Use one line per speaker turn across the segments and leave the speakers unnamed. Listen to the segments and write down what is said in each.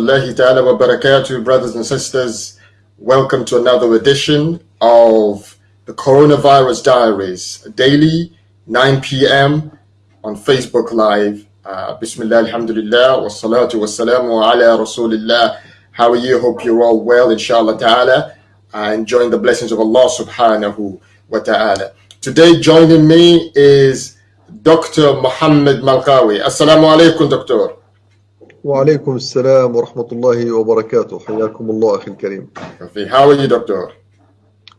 rahmatullahi ta'ala wa barakatuh, brothers and sisters. Welcome to another edition of the Coronavirus Diaries, daily, 9 p.m. on Facebook Live. Uh, Bismillah, alhamdulillah, wa salatu wa salamu ala rasulillah. How are you? Hope you're all well, inshallah ta'ala, uh, enjoying the blessings of Allah subhanahu wa ta'ala. Today, joining me is Dr. Muhammad Malkawi. Assalamu alaikum, Doctor.
وعليكم السلام ورحمة الله وبركاته حياكم الله أخي الكريم
How are you, Doctor?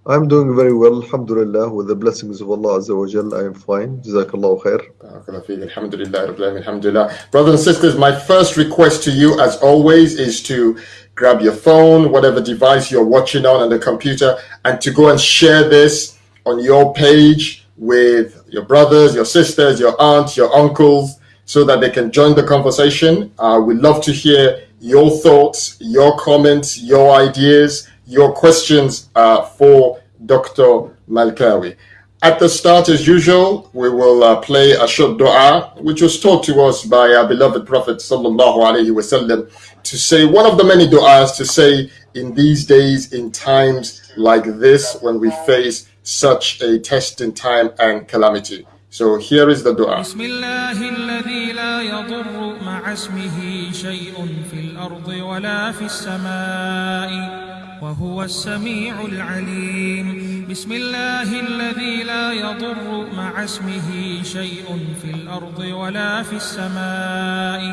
I'm doing very well Alhamdulillah with the blessings of Allah Azza wa Jal I am fine جزاك الله خير
Alhamdulillah, Alhamdulillah. Brothers and sisters, my first request to you, as always, is to grab your phone, whatever device you're watching on, on the computer, and to go and share this on your page with your brothers, your sisters, your aunts, your uncles, so that they can join the conversation. Uh, we'd love to hear your thoughts, your comments, your ideas, your questions uh, for Dr. Malkawi. At the start, as usual, we will uh, play a short dua, which was taught to us by our beloved Prophet sallallahu alaihi wasallam, to say one of the many du'as to say in these days, in times like this, when we face such a testing time and calamity. So here is the dua.
بسم الله الذي لا يضر مع اسمه شيء في الأرض ولا في السماء وهو السميع العليم بسم الله الذي لا يضر مع اسمه شيء في الأرض ولا في السماء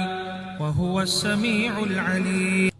وهو السميع العليم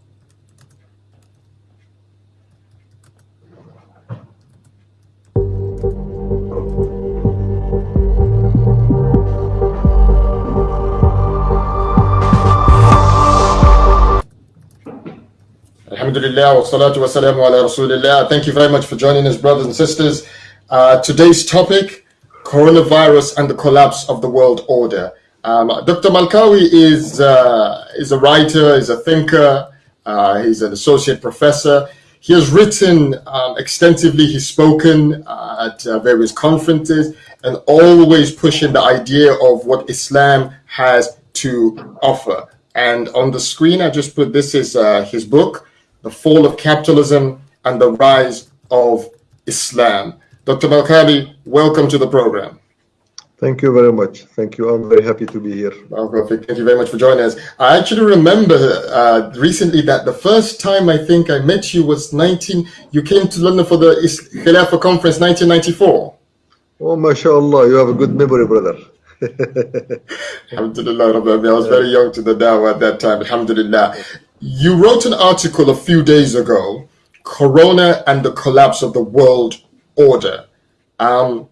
Alhamdulillah wa salatu ala rasulillah. Thank you very much for joining us, brothers and sisters. Uh, today's topic coronavirus and the collapse of the world order. Um, Dr. Malkawi is, uh, is a writer, is a thinker, uh, he's an associate professor. He has written um, extensively, he's spoken uh, at uh, various conferences, and always pushing the idea of what Islam has to offer. And on the screen, I just put this is uh, his book, the Fall of Capitalism and the Rise of Islam. Dr. Malkawi, welcome to the program.
Thank you very much. Thank you. I'm very happy to be here.
Thank you very much for joining us. I actually remember uh, recently that the first time I think I met you was 19, you came to London for the Khilafah conference 1994.
Oh, mashallah, you have a good memory, brother.
Alhamdulillah, I was very young to the dawah at that time. Alhamdulillah. You wrote an article a few days ago, Corona and the Collapse of the World Order. Um,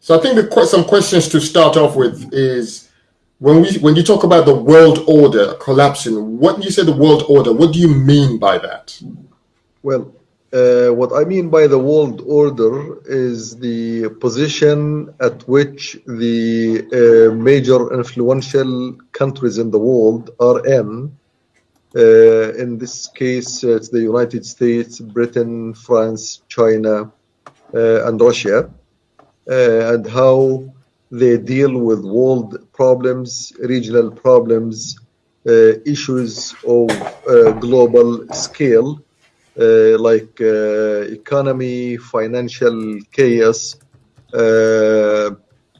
so I think the, some questions to start off with is when we when you talk about the world order collapsing, what you say the world order, what do you mean by that?
Well, uh, what I mean by the world order is the position at which the uh, major influential countries in the world are in Uh, in this case, uh, it's the United States, Britain, France, China, uh, and Russia, uh, and how they deal with world problems, regional problems, uh, issues of global scale, like economy, financial chaos,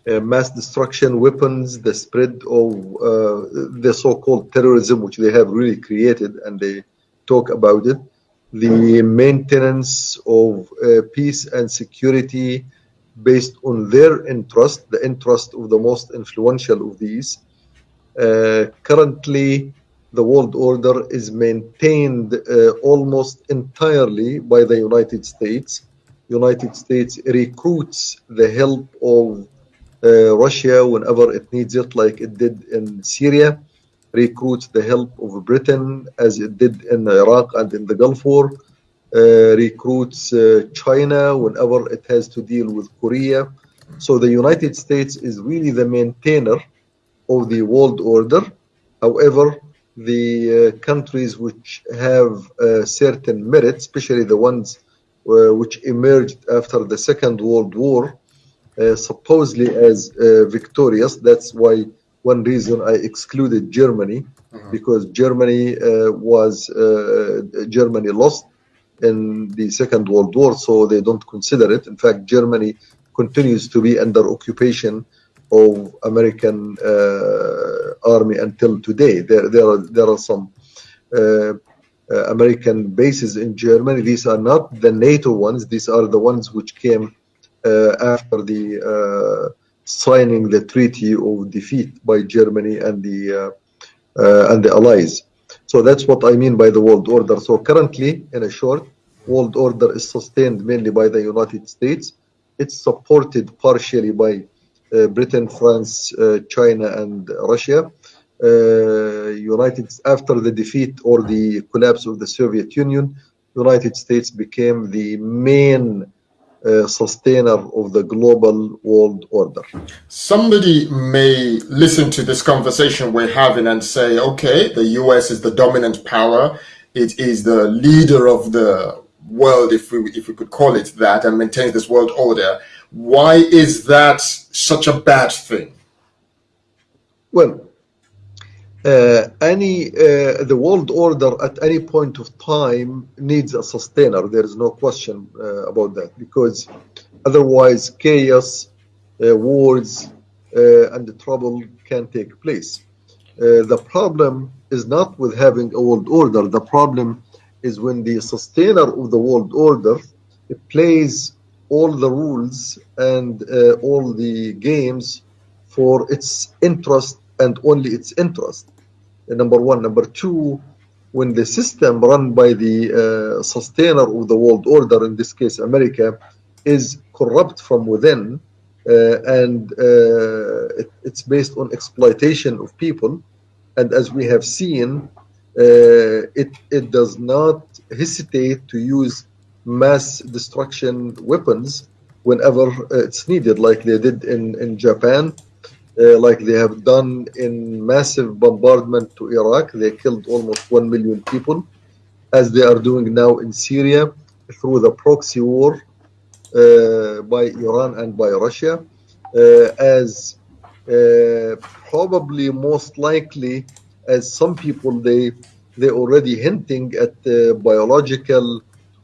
uh, mass destruction weapons, the spread of uh, the so-called terrorism, which they have really created, and they talk about it, the maintenance of uh, peace and security based on their interest, the interest of the most influential of these. Uh, currently, the world order is maintained uh, almost entirely by the United States. United States recruits the help of Russia, whenever it needs it, like it did in Syria, recruits the help of Britain, as it did in Iraq and in the Gulf War, uh, recruits uh, China whenever it has to deal with Korea. So the United States is really the maintainer of the world order. However, the uh, countries which have uh, certain merit, especially the ones uh, which emerged after the Second World War, uh, supposedly as uh, victorious. That's why one reason I excluded Germany
Mhm.
because Germany uh, was uh, Germany lost in the Second World War, so they don't consider it. In fact, Germany continues to be under occupation of American uh, army until today. There, there are there are some uh, uh, American bases in Germany. These are not the NATO ones. These are the ones which came uh, after the uh, signing the Treaty of Defeat by Germany and the uh, uh, and the Allies. So that's what I mean by the world order. So currently, in a short, world order is sustained mainly by the United States. It's supported partially by uh, Britain, France, uh, China, and Russia. Uh, United after the defeat or the collapse of the Soviet Union, United States became the main uh, sustainer of the global world order.
Somebody may listen to this conversation we're having and say, okay, the US is the dominant power. It is the leader of the world, if we, if we could call it that, and maintains this world order. Why is that such a bad thing?
Well, uh, any uh, the world order at any point of time needs a sustainer. There is no question uh, about that because otherwise chaos, uh, wars, uh, and trouble can take place. Uh, the problem is not with having a world order. The problem is when the sustainer of the world order plays all the rules and all the games for its interest and only its interest. Number one. Number two, when the system run by the uh, sustainer of the world order, in this case America, is corrupt from within uh, and uh, it, it's based on exploitation of people. And as we have seen, uh, it, it does not hesitate to use mass destruction weapons whenever uh, it's needed, like they did in, in Japan, uh, like they have done in massive bombardment to Iraq. They killed almost 1 million people, as they are doing now in Syria through the proxy war uh, by Iran and by Russia, uh, as uh, probably most likely as some people they they already hinting at biological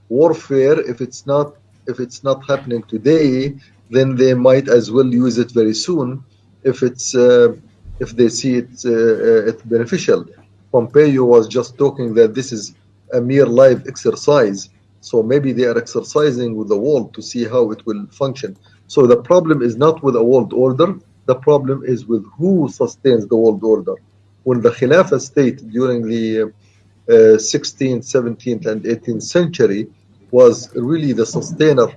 warfare if it's not if it's not happening today then they might as well use it very soon if it's uh, if they see it uh, it beneficial. Pompeo was just talking that this is a mere live exercise. So maybe they are exercising with the world to see how it will function. So the problem is not with a world order. The problem is with who sustains the world order. When the Khilafah state during the uh, 16th, 17th, and 18th century was really the sustainer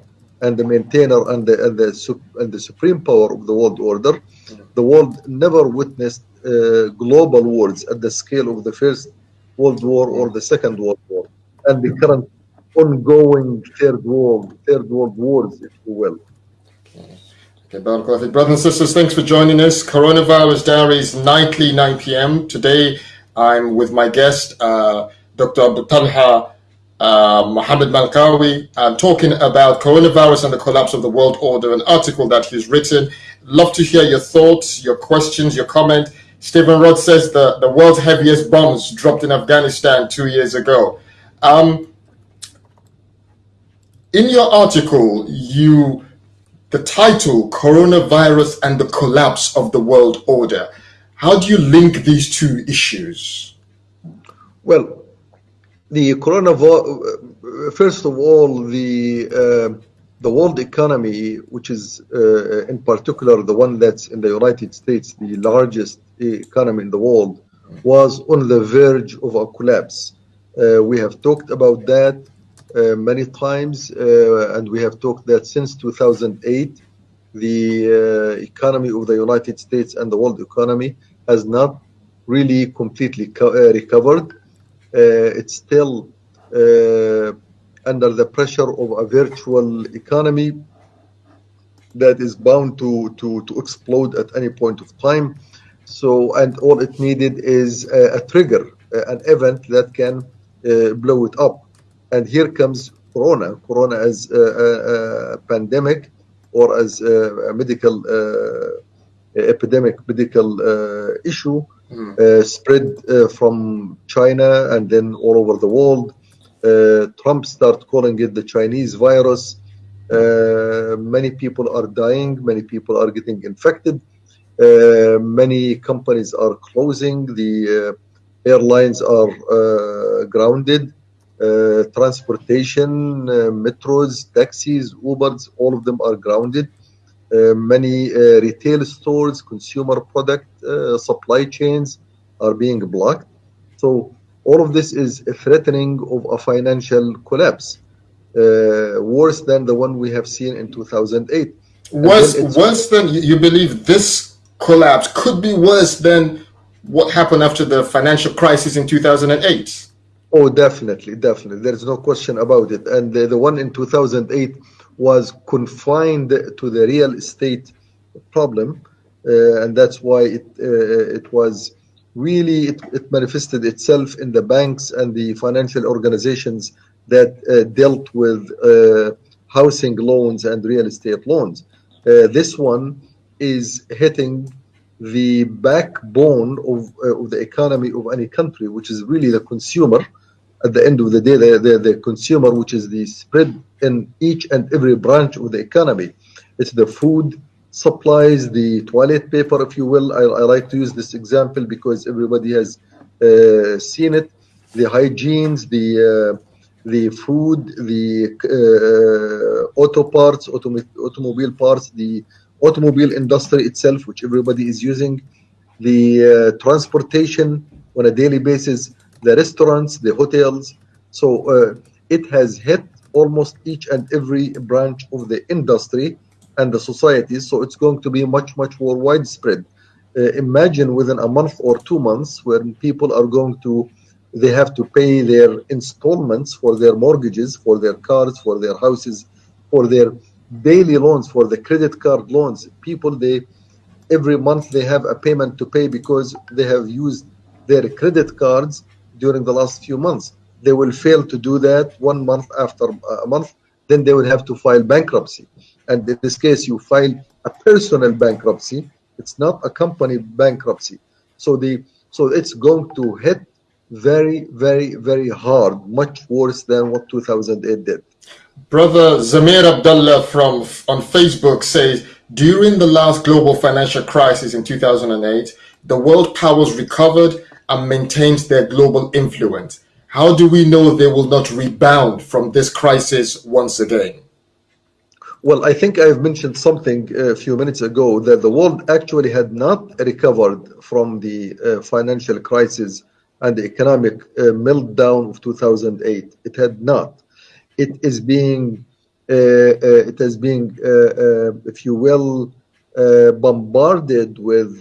and the maintainer and the and the, and the supreme power of the world order. The world never witnessed uh, global wars at the scale of the First World War or the Second World War, and the current ongoing Third World Third World Wars, if you will.
Okay, Fik. Brothers and sisters, thanks for joining us. Coronavirus Diaries, nightly 9 p.m. Today, I'm with my guest, uh, Dr. Abu Talha uh, Mohammed Malkawi, uh, talking about coronavirus and the collapse of the world order, an article that he's written. Love to hear your thoughts, your questions, your comment. Stephen Rod says the, the world's heaviest bombs dropped in Afghanistan two years ago. Um, in your article, you the title coronavirus and the collapse of the world order how do you link these two issues
Well, the coronavirus, first of all, the uh, the world economy, which is uh, in particular the one that's in the United States, the largest economy in the world, was on the verge of a collapse. Uh, we have talked about that uh, many times, uh, and we have talked that since 2008, the uh, economy of the United States and the world economy has not really completely co- uh, recovered. Uh, it's still uh, under the pressure of a virtual economy that is bound to, to, to explode at any point of time. So, and all it needed is a, a trigger, uh, an event that can uh, blow it up. And here comes Corona. Corona as a, a, a pandemic or as a, medical uh, epidemic medical issue Hmm. Uh, spread uh, from China and then all over the world. Uh, Trump started calling it the Chinese virus. many people are dying. Many people are getting infected. many companies are closing. The airlines are grounded. Uh, transportation, uh, metros, taxis, Ubers, all of them are grounded. Uh, many uh, retail stores, consumer product uh, supply chains are being blocked. So all of this is a threatening of a financial collapse, uh, worse than the one we have seen in 2008.
Worse, worse than you believe this collapse could be worse than what happened after the financial crisis in 2008.
Oh, definitely, definitely. There's no question about it. And the, the one in 2008 was confined to the real estate problem, uh, and that's why it uh, it was really it, it, manifested itself in the banks and the financial organizations that uh, dealt with housing loans and real estate loans. this one is hitting the backbone of, uh, of the economy of any country, which is really the consumer. At the end of the day, the, the, the, consumer, which is the spread in each and every branch of the economy. It's the food supplies, the toilet paper, if you will. I, I like to use this example because everybody has uh, seen it. The hygienes, the uh, the food, the uh, auto parts, autom- automobile parts, the automobile industry itself, which everybody is using, the uh, transportation on a daily basis, the restaurants, the hotels. So uh, it has hit almost each and every branch of the industry and the society. So it's going to be much, much more widespread. Uh, imagine within a month or two months when people are going to, they have to pay their installments for their mortgages, for their cars, for their houses, for their daily loans, for the credit card loans. People, they every month they have a payment to pay because they have used their credit cards during the last few months. They will fail to do that one month after uh, a month, then they will have to file bankruptcy. And in this case, you file a personal bankruptcy. It's not a company bankruptcy. So the so it's going to hit very, very, very hard, much worse than what 2008 did.
Brother Zamir Abdullah from on Facebook says, during the last global financial crisis in 2008, the world powers recovered and maintained their global influence. How do we know they will not rebound from this crisis once again?
Well, I think I've mentioned something a few minutes ago that the world actually had not recovered from the uh, financial crisis and the economic uh, meltdown of 2008. It had not. It is being, uh, uh it has been, uh, uh, if you will, bombarded with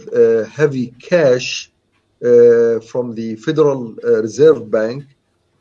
heavy cash from the Federal Reserve Bank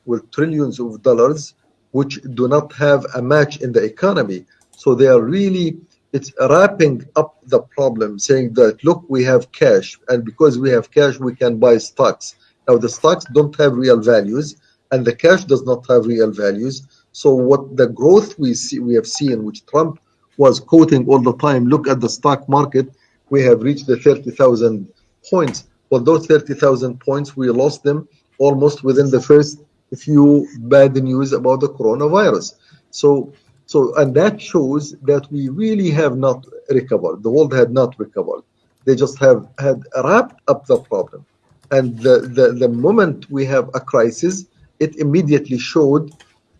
with trillions of dollars, which do not have a match in the economy. So they are really, it's wrapping up the problem, saying that, look, we have cash, and because we have cash, we can buy stocks. Now, the stocks don't have real values, and the cash does not have real values. So what the growth we see, we have seen, which Trump was quoting all the time, look at the stock market, we have reached the 30,000 points. Well, those 30,000 points, we lost them almost within the first few bad news about the coronavirus. So so, and that shows that we really have not recovered. The world had not recovered. They just have had wrapped up the problem. And the, the, the moment we have a crisis, it immediately showed.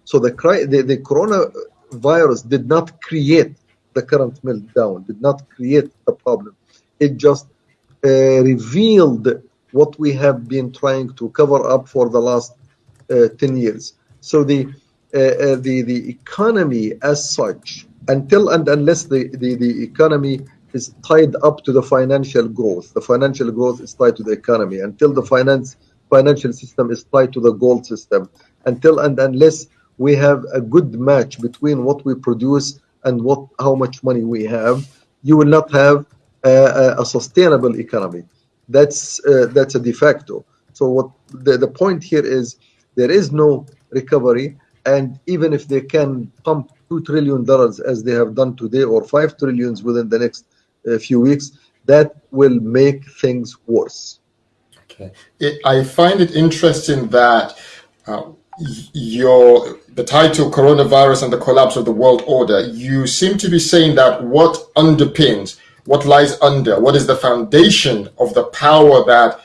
So the, the, the coronavirus did not create the current meltdown, did not create the problem. It just uh, revealed what we have been trying to cover up for the last 10 years. So the uh, uh, the the economy as such until and unless the, the the economy is tied up to the financial growth the financial growth is tied to the economy. Until the finance financial system is tied to the gold system. Until and unless we have a good match between what we produce and what how much money we have you will not have a, a sustainable economy. That's uh, that's a de facto. So what the, the point here is there is no recovery and even if they can pump two trillion dollars as they have done today or five trillions within the next uh, few weeks that will make things worse.
Okay. It, I find it interesting that uh, your the title coronavirus and the collapse of the world order you seem to be saying that what underpins what lies under what is the foundation of the power that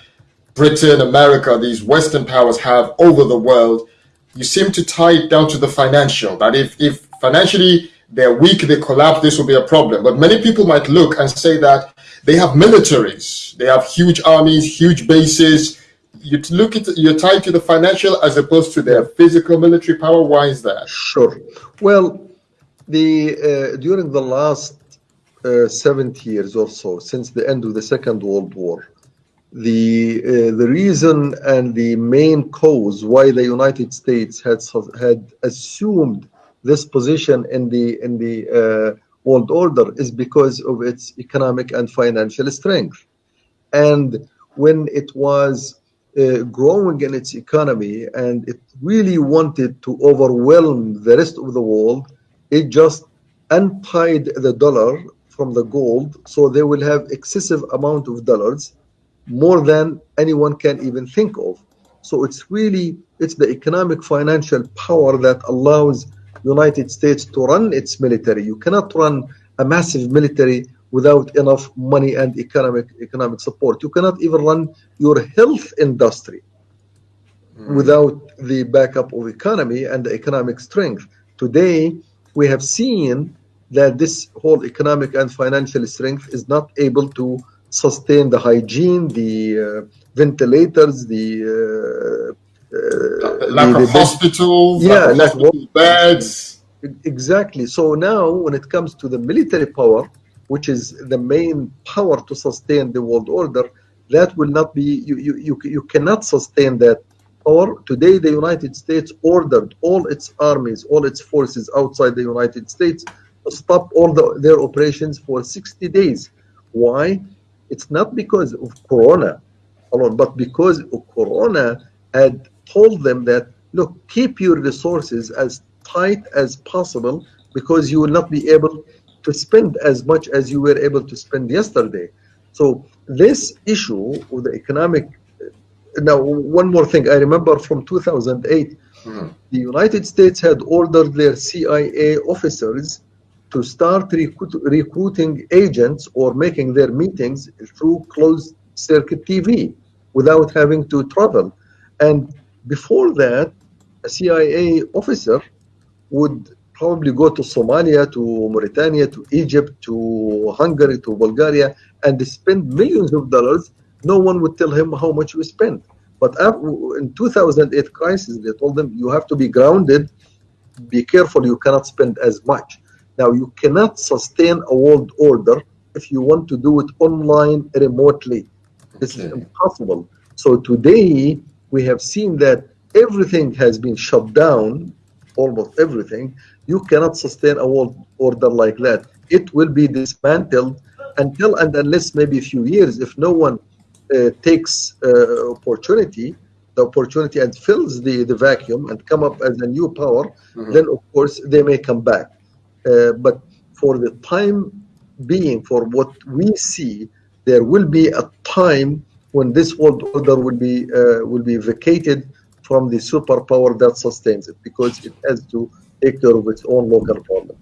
britain america these western powers have over the world you seem to tie it down to the financial that if if financially they're weak they collapse this will be a problem but many people might look and say that they have militaries they have huge armies huge bases you look at you're tied to the financial as opposed to their physical military power. Why is that?
Sure. Well, the uh, during the last uh, 70 years or so, since the end of the Second World War, the uh, the reason and the main cause why the United States had had assumed this position in the in the uh, world order is because of its economic and financial strength, and when it was uh, growing in its economy and it really wanted to overwhelm the rest of the world, it just untied the dollar from the gold. So they will have excessive amount of dollars more than anyone can even think of so it's really it's the economic financial power that allows united states to run its military you cannot run a massive military without enough money and economic economic support. You cannot even run your health industry mm. without the backup of economy and the economic strength. Today, we have seen that this whole economic and financial strength is not able to sustain the hygiene, the uh, ventilators, the uh,
uh, lack the, of hospitals, yeah, lack of hospital beds.
Exactly. So now, when it comes to the military power, which is the main power to sustain the world order, that will not be, you, you, you, you cannot sustain that power. Today, the United States ordered all its armies, all its forces outside the United States to stop all the, their operations for 60 days. Why? It's not because of Corona alone, but because Corona had told them that, look, keep your resources as tight as possible because you will not be able to spend as much as you were able to spend yesterday. So this issue of the economic now one more thing I remember from 2008 mm-hmm. the United States had ordered their CIA officers to start recruit, recruiting agents or making their meetings through closed circuit TV without having to travel and before that a CIA officer would probably go to Somalia, to Mauritania, to Egypt, to Hungary, to Bulgaria, and spend millions of dollars. No one would tell him how much we spent. But in 2008 crisis, they told them you have to be grounded. Be careful, you cannot spend as much. Now, you cannot sustain a world order if you want to do it online remotely. This okay. is impossible. So today, we have seen that everything has been shut down, almost everything, you cannot sustain a world order like that. It will be dismantled until and unless maybe a few years, if no one uh, takes uh, opportunity, the opportunity and fills the, the vacuum and come up as a new power, mm -hmm. then of course they may come back. Uh, but for the time being, for what we see, there will be a time when this world order will be uh, will be vacated from the superpower that sustains it because it has to take care of its own local problem.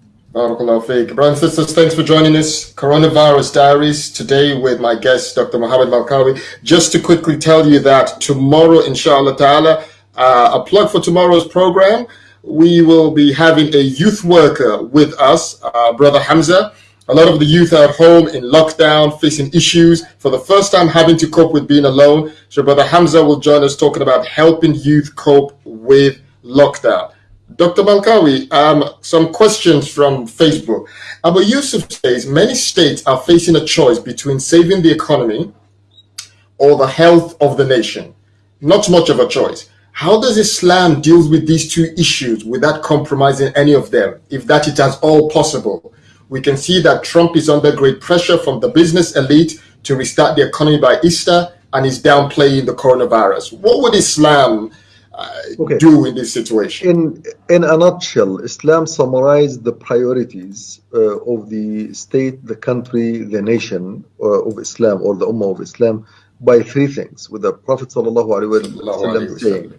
Brothers sisters, thanks for joining us. Coronavirus Diaries today with my guest, Dr. Mohammed Malkawi. Just to quickly tell you that tomorrow, inshallah ta'ala, uh, a plug for tomorrow's program, we will be having a youth worker with us, uh, Brother Hamza. A lot of the youth are at home in lockdown, facing issues, for the first time having to cope with being alone. So Brother Hamza will join us talking about helping youth cope with lockdown. Dr. Malkawi, um, some questions from Facebook. Abu Yusuf says many states are facing a choice between saving the economy or the health of the nation. Not much of a choice. How does Islam deal with these two issues without compromising any of them, if that it is all possible? We can see that Trump is under great pressure from the business elite to restart the economy by Easter and is downplaying the coronavirus. What would Islam uh,
Okay.
do in this situation?
In in a nutshell, Islam summarized the priorities uh, of the state, the country, the nation uh, of Islam or the Ummah of Islam by three things. With the Prophet sallallahu alaihi wasallam saying,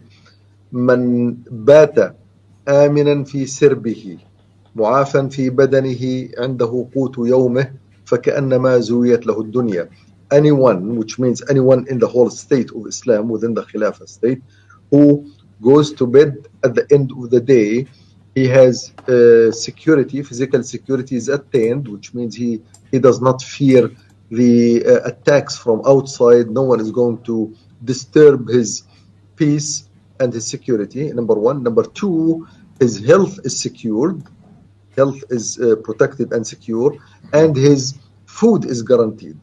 "Man bata آمنا في سربه معافا في بدنه عنده قوت يومه فكأنما زويت له الدنيا." Anyone, which means anyone in the whole state of Islam within the Khilafah state, who goes to bed at the end of the day, he has uh, security, physical security is attained, which means he, he does not fear the uh, attacks from outside. No one is going to disturb his peace and his security, number one. Number two, his health is secured, health is uh, protected and secure, and his food is guaranteed.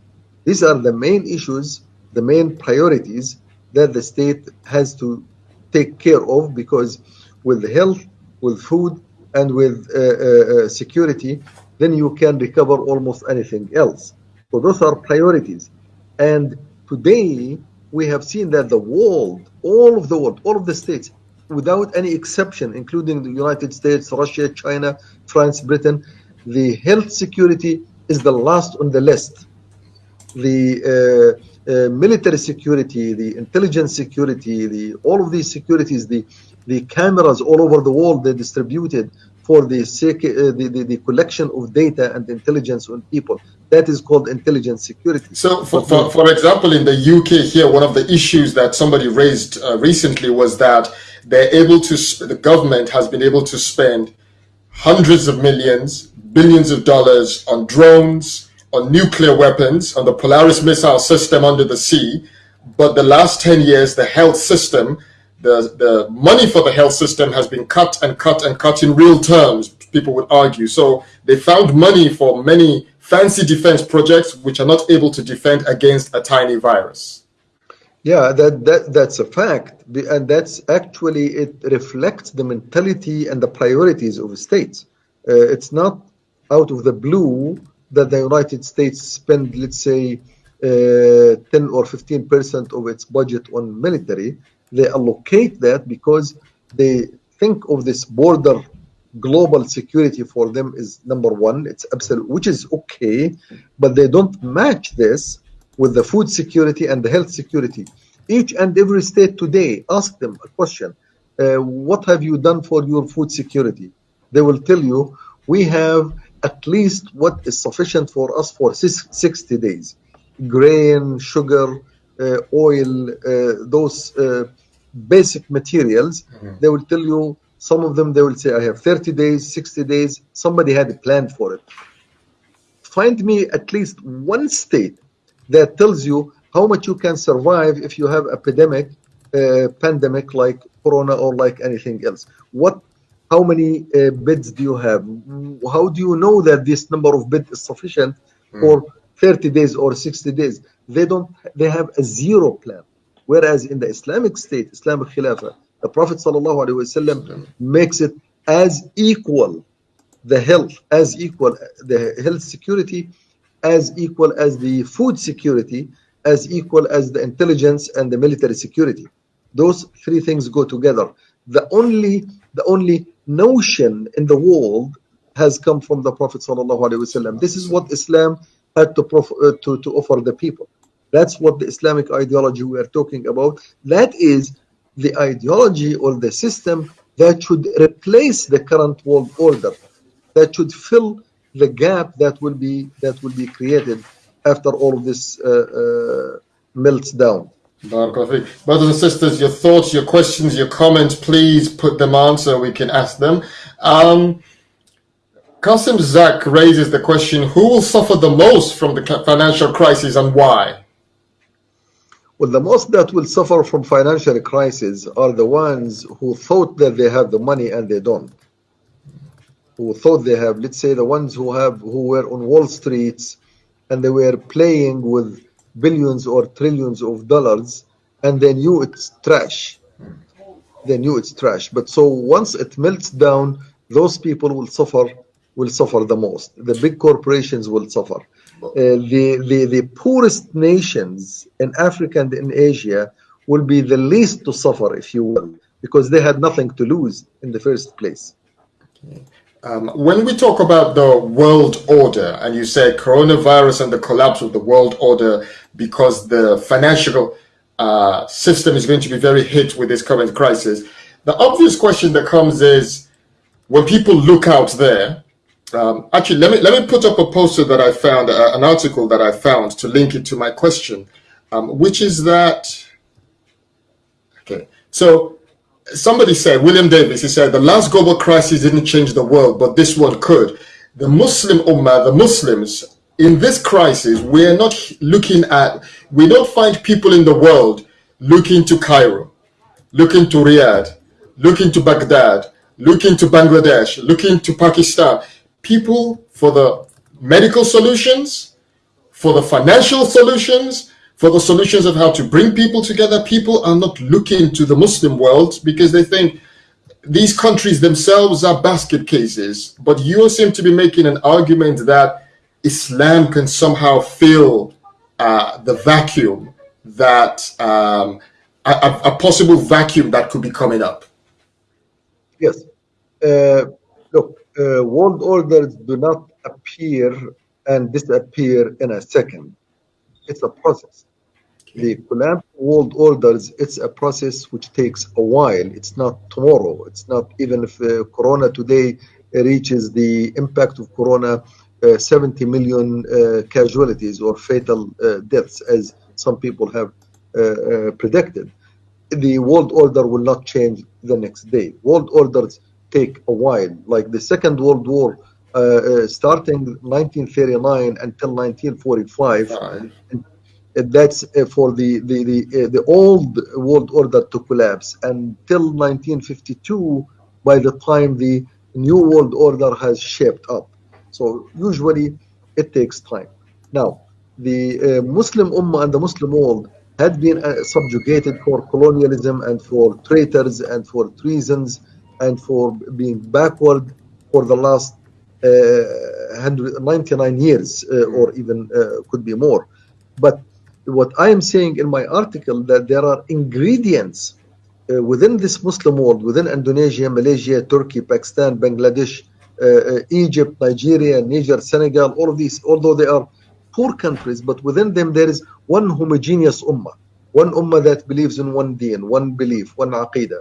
These are the main issues, the main priorities that the state has to take care of because with health, with food, and with uh, uh, uh, security, then you can recover almost anything else. So those are priorities. And today we have seen that the world, all of the world, all of the states, without any exception, including the United States, Russia, China, France, Britain, the health security is the last on the list. The uh, uh, military security, the intelligence security, the all of these securities, the the cameras all over the world they're distributed for the, uh, the, the the collection of data and intelligence on people. That is called intelligence security.
So, for, for, for example, in the UK here, one of the issues that somebody raised uh, recently was that they're able to, the government has been able to spend hundreds of millions, billions of dollars on drones, on nuclear weapons, on the Polaris missile system under the sea. But the last 10 years, the health system, the, the money for the health system has been cut and cut and cut in real terms, people would argue. So they found money for many fancy defense projects which are not able to defend against a tiny virus.
Yeah, that, that that's a fact, and that's actually it reflects the mentality and the priorities of states. Uh, it's not out of the blue that the United States spend, let's say, uh, 10 or 15 percent of its budget on military. They allocate that because they think of this border global security for them is number one. It's absolute, which is okay, but they don't match this with the food security and the health security. Each and every state today, ask them a question uh, What have you done for your food security? They will tell you, We have at least what is sufficient for us for sis- 60 days grain, sugar, uh, oil, uh, those uh, basic materials. They will tell you, some of them, they will say, I have 30 days, 60 days. Somebody had a plan for it. Find me at least one state that tells you how much you can survive if you have epidemic uh, pandemic like corona or like anything else. What how many uh, beds do you have? How do you know that this number of beds is sufficient for 30 days or 60 days? They don't they have a zero plan whereas in the islamic state islamic khilafah the prophet wasallam makes it as equal the health as equal the health security as equal as the food security as equal as the intelligence and the military security. Those three things go together. The only the only notion in the world has come from the prophet this is what islam had to, uh, to to offer the people that's what the islamic ideology we are talking about that is the ideology or the system that should replace the current world order that should fill the gap that will be that will be created after all of this uh, uh, melts down.
Brothers and sisters, your thoughts, your questions, your comments, please put them on so we can ask them. Um, Qasim Zak raises the question who will suffer the most from the financial crisis and why?
Well, the most that will suffer from financial crisis are the ones who thought that they have the money and they don't. Who thought they have, let's say, the ones who have who were on Wall Streets and they were playing with billions or trillions of dollars and they knew it's trash. They knew it's trash. But so once it melts down, those people will suffer will suffer the most. The big corporations will suffer. Uh, the, the the poorest nations in Africa and in Asia will be the least to suffer, if you will, because they had nothing to lose in the first place.
Um, when we talk about the world order, and you said coronavirus and the collapse of the world order because the financial uh, system is going to be very hit with this current crisis, the obvious question that comes is when people look out there, um, actually, let me let me put up a poster that I found, uh, an article that I found to link it to my question, um, which is that. Okay, so somebody said, William Davies, he said, the last global crisis didn't change the world, but this one could. The Muslim Ummah, the Muslims, in this crisis, we're not looking at, we don't find people in the world looking to Cairo, looking to Riyadh, looking to Baghdad, looking to Bangladesh, looking to Pakistan. People for the medical solutions, for the financial solutions, for the solutions of how to bring people together. People are not looking to the Muslim world because they think these countries themselves are basket cases. But you seem to be making an argument that Islam can somehow fill uh, the vacuum that um, a, a, possible vacuum that could be coming up.
Yes. Uh, uh, world orders do not appear and disappear in a second it's a process. The collapse world orders, it's a process which takes a while. It's not tomorrow. It's not even if uh, Corona today reaches the impact of Corona, uh, 70 million uh, casualties or fatal uh, deaths, as some people have uh, uh, predicted. The world order will not change the next day. World orders take a while. Like the Second World War uh, uh, starting 1939 until 1945. And that's uh, for the the the, the old world order to collapse until 1952 by the time the new world order has shaped up so usually it takes time now the uh, muslim ummah and the muslim world had been uh, subjugated for colonialism and for traitors and for treasons and for being backward for the last 199 years uh, or even uh, could be more. But what I am saying in my article that there are ingredients uh, within this Muslim world, within Indonesia, Malaysia, Turkey, Pakistan, Bangladesh, Egypt, Nigeria, Niger, Senegal, all of these, although they are poor countries, but within them there is one homogeneous ummah, one ummah that believes in one deen, one belief, one aqidah,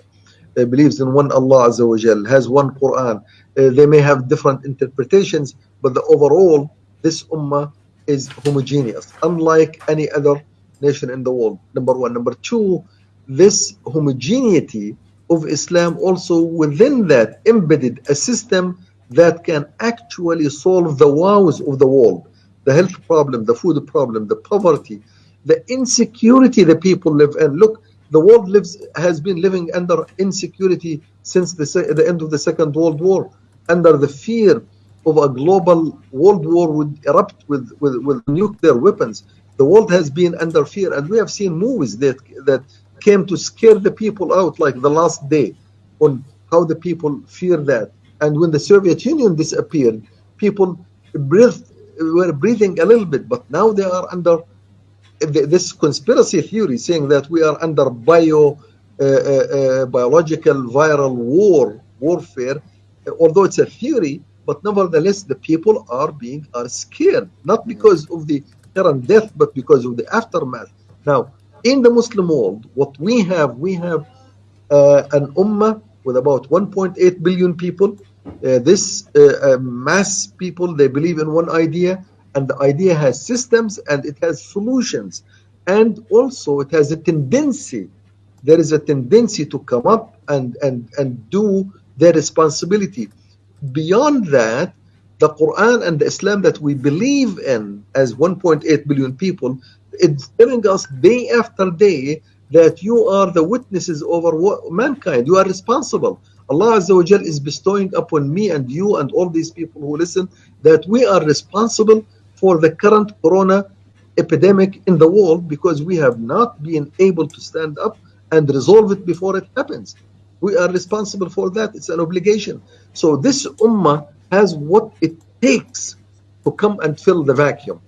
uh, believes in one Allah Azza wa Jal, has one Quran, uh, they may have different interpretations, but the overall, this ummah is homogeneous, unlike any other nation in the world. Number one. Number two, this homogeneity of Islam also within that embedded a system that can actually solve the woes of the world the health problem, the food problem, the poverty, the insecurity the people live in. Look, the world lives has been living under insecurity since the, the end of the Second World War under the fear of a global world war would erupt with, with, with nuclear weapons. The world has been under fear, and we have seen movies that that came to scare the people out, like The Last Day, on how the people fear that. And when the Soviet Union disappeared, people breathed, were breathing a little bit, but now they are under this conspiracy theory saying that we are under bio, uh, uh, uh, biological viral war warfare although it's a theory, but nevertheless the people are being are scared, not because of the current death, but because of the aftermath. Now, in the Muslim world, what we have, we have uh, an ummah with about 1.8 billion people. Uh, this uh, uh, mass people, they believe in one idea, and the idea has systems and it has solutions. And also it has a tendency, there is a tendency to come up and, and, and do their responsibility. Beyond that, the Quran and the Islam that we believe in as 1.8 billion people, it's telling us day after day that you are the witnesses over mankind. You are responsible. Allah Azza wa is bestowing upon me and you and all these people who listen that we are responsible for the current corona epidemic in the world because we have not been able to stand up and resolve it before it happens. We are responsible for that. It's an obligation. So this ummah has what it takes to come and fill the vacuum.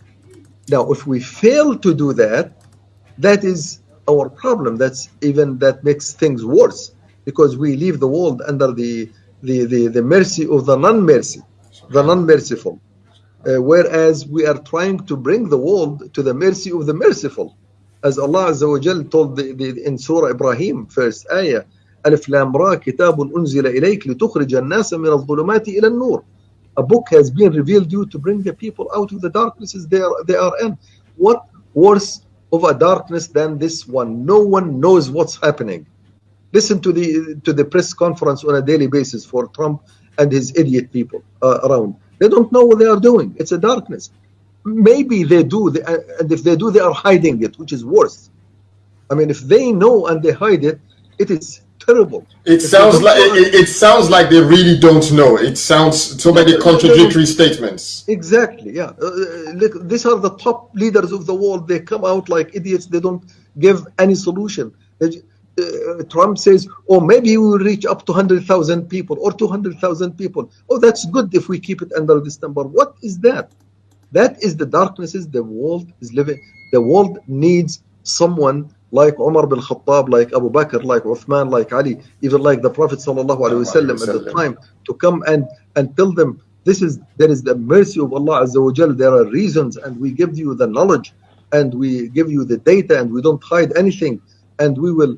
Now, if we fail to do that, that is our problem. That's even that makes things worse. because we leave the world under the the the, the mercy of the non-mercy, the non-merciful. Uh, whereas we are trying to bring the world to the mercy of the merciful. As Allah Azza wa Jal told the, the, in Surah Ibrahim, first ayah, Alif Lam Ra, Kitabun Unzila ilayk litukhrijal nasa min al-dhulumati ila nur A book has been revealed to you to bring the people out of the darknesses they are, they are in. What worse of a darkness than this one? No one knows what's happening. Listen to the to the press conference on a daily basis for Trump and his idiot people uh, around they don't know what they are doing. It's a darkness. Maybe they do, they, and if they do, they are hiding it, which is worse. I mean, if they know and they hide it, it is terrible.
It
If
sounds like it, it sounds like they really don't know. It sounds so many contradictory statements.
Exactly. Yeah. Uh, uh, look, these are the top leaders of the world. They come out like idiots. They don't give any solution. They uh, Trump says, "Oh, maybe we will reach up to hundred thousand people or two hundred thousand people." Oh, that's good if we keep it under this number. What is that? That is the darknesses the world is living. The world needs someone like Umar bin Khattab, like Abu Bakr, like Uthman, like Ali, even like the Prophet sallallahu alaihi wasallam at the time to come and and tell them this is there is the mercy of Allah Azza wa Jal. There are reasons, and we give you the knowledge, and we give you the data, and we don't hide anything, and we will.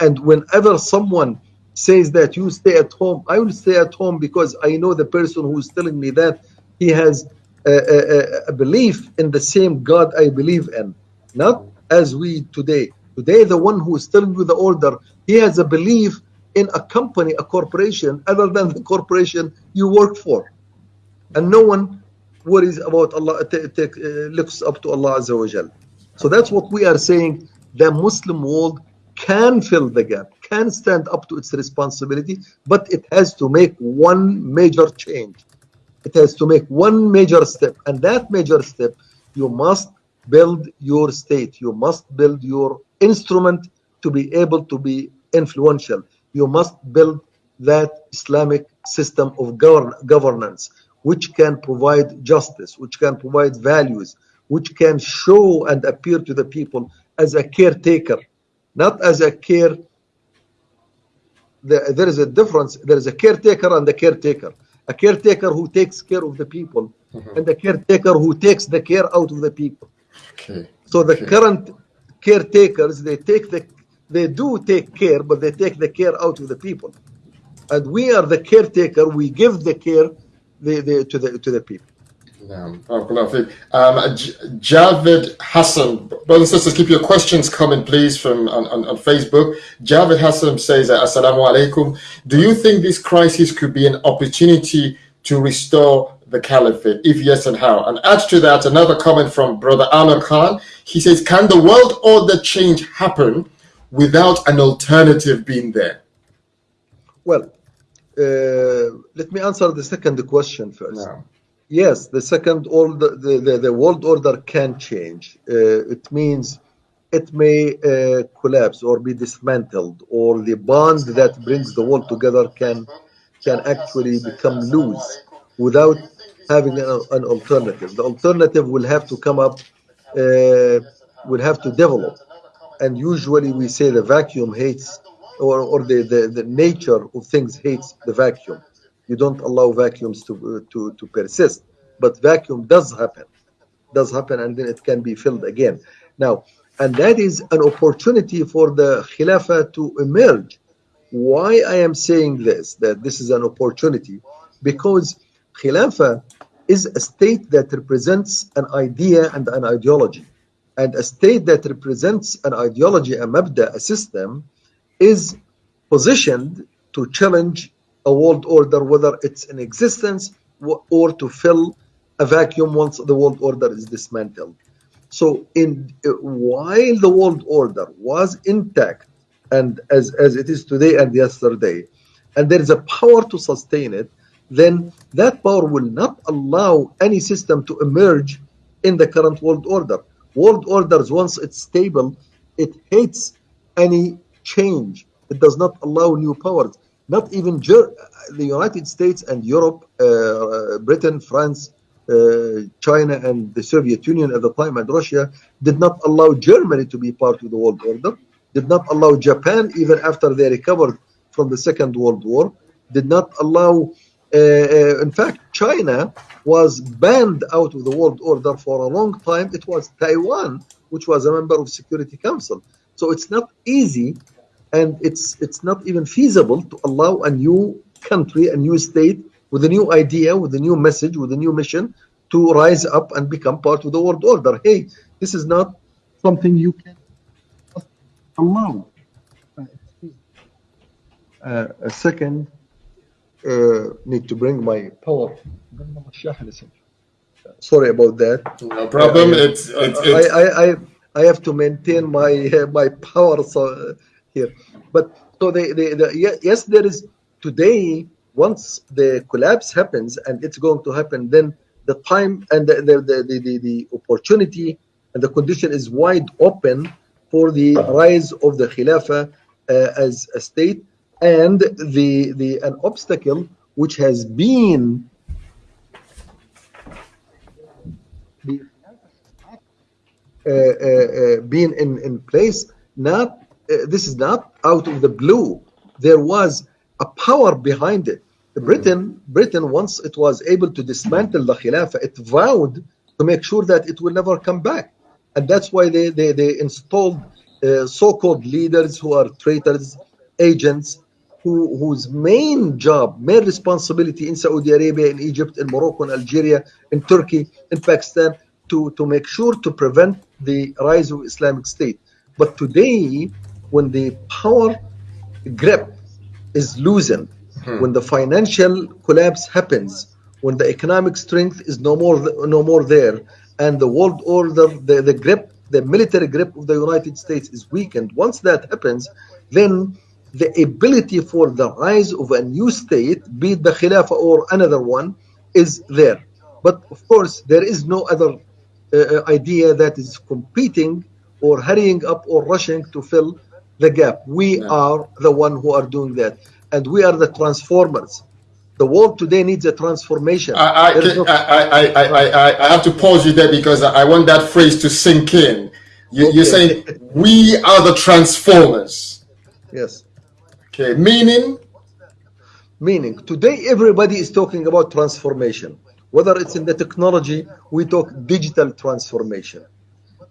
And whenever someone says that you stay at home, I will stay at home because I know the person who is telling me that he has a, a, a belief in the same God I believe in, not as we today. Today, the one who is telling you the order, he has a belief in a company, a corporation, other than the corporation you work for, and no one worries about Allah. uh, looks up to Allah Azza wa Jal. So that's what we are saying. The Muslim world can fill the gap, can stand up to its responsibility, but it has to make one major change. It has to make one major step, and that major step, you must build your state. You must build your instrument to be able to be influential. You must build that Islamic system of govern- governance, which can provide justice, which can provide values, which can show and appear to the people as a caretaker, not as a care. There, there is a difference. There is a caretaker and a caretaker. A caretaker who takes care of the people, mm-hmm. and a caretaker who takes the care out of the people.
Okay.
So the
Okay.
current caretakers, they take the, they do take care, but they take the care out of the people. And we are the caretaker. We give the care the, the, to the to the people.
Barakallahu feek. um, J- Javed Hassan, brothers and sisters, keep your questions coming, please, from on, on, on Facebook. Javed Hassan says, uh, "Assalamu alaikum. Do you think this crisis could be an opportunity to restore the caliphate? If yes, and how?" And add to that another comment from Brother Amir Khan. He says, "Can the world order change happen without an alternative being there?"
Well, uh, let me answer the second question first.
No.
Yes, the second order, the, the, the world order can change. Uh, it means it may uh, collapse or be dismantled, or the bond that brings the world together can can actually become loose without having an, an alternative. The alternative will have to come up, uh, will have to develop, and usually we say the vacuum hates, or or the, the, the nature of things hates the vacuum you don't allow vacuums to uh, to to persist but vacuum does happen. Does happen and then it can be filled again. Now and that is an opportunity for the khilafah to emerge. Why i am saying this that this is an opportunity? Because khilafah is a state that represents an idea and an ideology. And a state that represents an ideology a mabda a system is positioned to challenge a world order, whether it's in existence or to fill a vacuum once the world order is dismantled. So, in while the world order was intact, and as as it is today and yesterday, and there is a power to sustain it, then that power will not allow any system to emerge in the current world order. World orders, once it's stable, it hates any change. It does not allow new powers. Not even Ger- the United States and Europe, uh, Britain, France, uh, China, and the Soviet Union at the time, and Russia did not allow Germany to be part of the world order. Did not allow Japan, even after they recovered from the Second World War, did not allow, uh, uh, in fact, China was banned out of the world order for a long time. It was Taiwan, which was a member of Security Council. So it's not easy and it's it's not even feasible to allow a new country, a new state with a new idea, with a new message, with a new mission to rise up and become part of the world order. Hey, this is not something you can allow. Uh, a second, uh, need to bring my power. Sorry about that.
No problem. It's, it's, it's
I, I, I, I have to maintain my uh, my power so, here. But so the, the, the yes, there is today. Once the collapse happens, and it's going to happen, then the time and the the, the, the, the opportunity and the condition is wide open for the rise of the Khilafah uh, as a state and the the an obstacle which has been uh, uh, uh, been in, in place not this is not out of the blue. There was a power behind it. Britain britain once it was able to dismantle the khilafah it vowed to make sure that it will never come back. And that's why they they, they installed uh, so-called leaders who are traitors agents who, whose main job, main responsibility in Saudi Arabia, in Egypt, in Morocco, in Algeria, in Turkey, in Pakistan, to, to make sure to prevent the rise of Islamic State. But today, when the power grip is loosened, hmm. when the financial collapse happens, when the economic strength is no more no more there, and the world order, the, the grip, the military grip of the United States is weakened. Once that happens, then the ability for the rise of a new state, be it the Khilafah or another one, is there. But of course, there is no other uh, uh, idea that is competing or hurrying up or rushing to fill the gap. We are the one who are doing that. And we are the transformers. The world today needs a transformation.
I, I, no I, I, I, have to pause you there because I want that phrase to sink in. You, okay. You're saying we are the transformers.
Yes.
Okay, meaning?
Meaning, today everybody is talking about transformation. Whether it's in the technology, we talk digital transformation.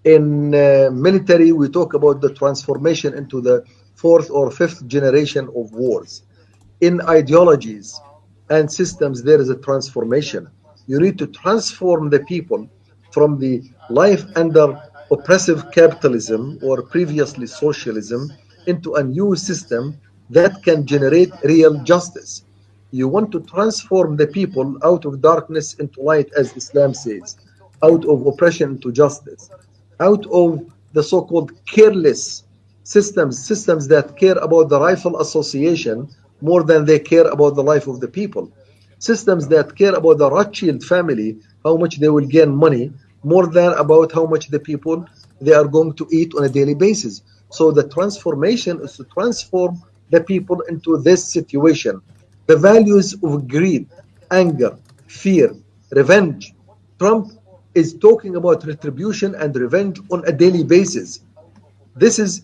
In uh, military, we talk about the transformation into the fourth or fifth generation of wars. In ideologies and systems, there is a transformation. You need to transform the people from the life under oppressive capitalism or previously socialism into a new system that can generate real justice. You want to transform the people out of darkness into light, as Islam says, out of oppression into justice, out of the so-called careless systems, systems that care about the rifle association more than they care about the life of the people, systems that care about the Rothschild family, how much they will gain money, more than about how much the people they are going to eat on a daily basis. So the transformation is to transform the people into this situation. The values of greed, anger, fear, revenge. Trump is talking about retribution and revenge on a daily basis. This is